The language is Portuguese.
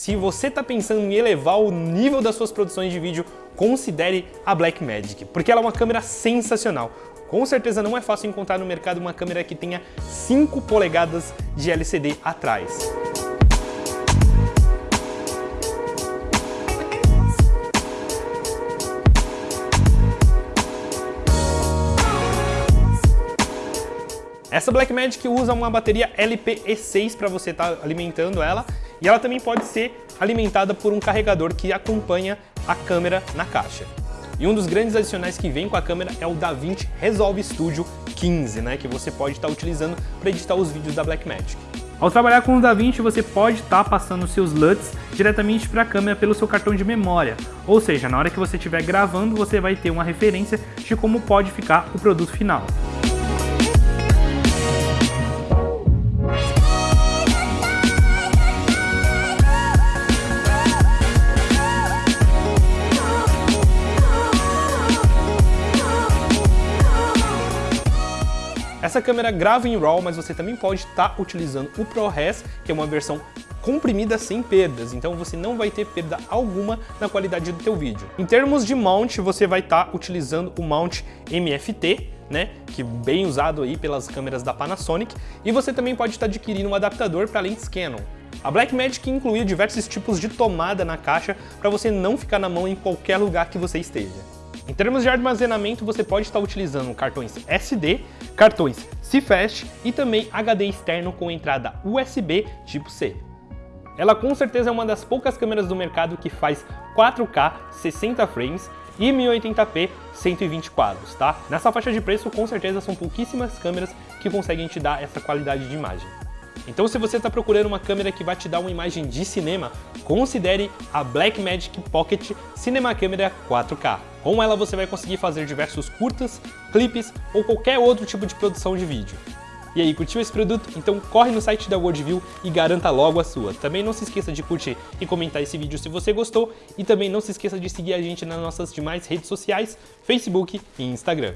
Se você está pensando em elevar o nível das suas produções de vídeo, considere a Blackmagic, porque ela é uma câmera sensacional. Com certeza não é fácil encontrar no mercado uma câmera que tenha 5 polegadas de LCD atrás. Essa Blackmagic usa uma bateria LPE6 para você estar tá alimentando ela e ela também pode ser alimentada por um carregador que acompanha a câmera na caixa. E um dos grandes adicionais que vem com a câmera é o DaVinci Resolve Studio 15, né, que você pode estar tá utilizando para editar os vídeos da Blackmagic. Ao trabalhar com o DaVinci, você pode estar tá passando seus LUTs diretamente para a câmera pelo seu cartão de memória. Ou seja, na hora que você estiver gravando, você vai ter uma referência de como pode ficar o produto final. Essa câmera grava em RAW, mas você também pode estar tá utilizando o ProRes, que é uma versão comprimida sem perdas, então você não vai ter perda alguma na qualidade do teu vídeo. Em termos de mount, você vai estar tá utilizando o mount MFT, né, que bem usado aí pelas câmeras da Panasonic, e você também pode estar tá adquirindo um adaptador para lentes Canon. A Blackmagic incluía diversos tipos de tomada na caixa para você não ficar na mão em qualquer lugar que você esteja. Em termos de armazenamento, você pode estar utilizando cartões SD, cartões CFast e também HD externo com entrada USB tipo C. Ela com certeza é uma das poucas câmeras do mercado que faz 4K 60 frames e 1080p 120 quadros, tá? Nessa faixa de preço, com certeza são pouquíssimas câmeras que conseguem te dar essa qualidade de imagem. Então se você está procurando uma câmera que vai te dar uma imagem de cinema, considere a Blackmagic Pocket Cinema Camera 4K. Com ela você vai conseguir fazer diversos curtas, clipes ou qualquer outro tipo de produção de vídeo. E aí, curtiu esse produto? Então corre no site da Worldview e garanta logo a sua. Também não se esqueça de curtir e comentar esse vídeo se você gostou e também não se esqueça de seguir a gente nas nossas demais redes sociais, Facebook e Instagram.